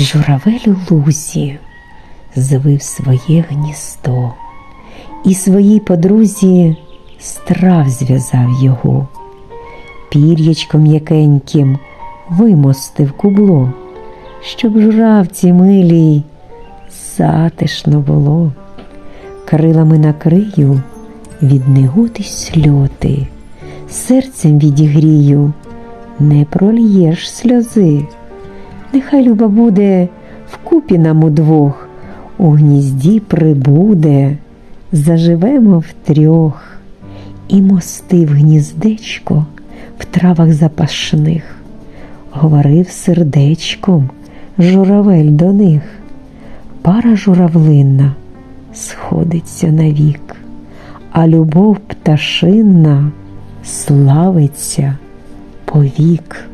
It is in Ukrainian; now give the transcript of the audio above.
Журавель у лузі звив своє гніздо, і своїй подрузі страв зв'язав його, пір'ячком м'якеньким вимостив кубло, щоб журавці милій затишно було, крилами накрию від негоди сльоти, серцем відігрію, не прольєш сльози. Нехай люба буде вкупі нам удвох, у гнізді прибуде, заживемо втрьох, і мости в гніздечко в травах запашних, говорив сердечком журавель до них. Пара журавлинна сходиться навік, а любов пташинна славиться повік.